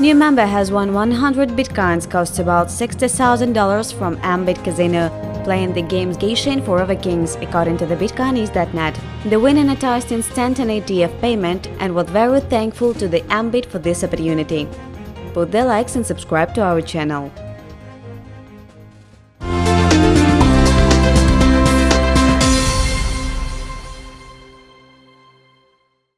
New member has won 100 bitcoins, costs about $60,000 from Ambit Casino, playing the games Geishin Forever Kings, according to the Bitcoinist.net. The winner noticed instantaneity of payment and was very thankful to the Ambit for this opportunity. Put the likes and subscribe to our channel.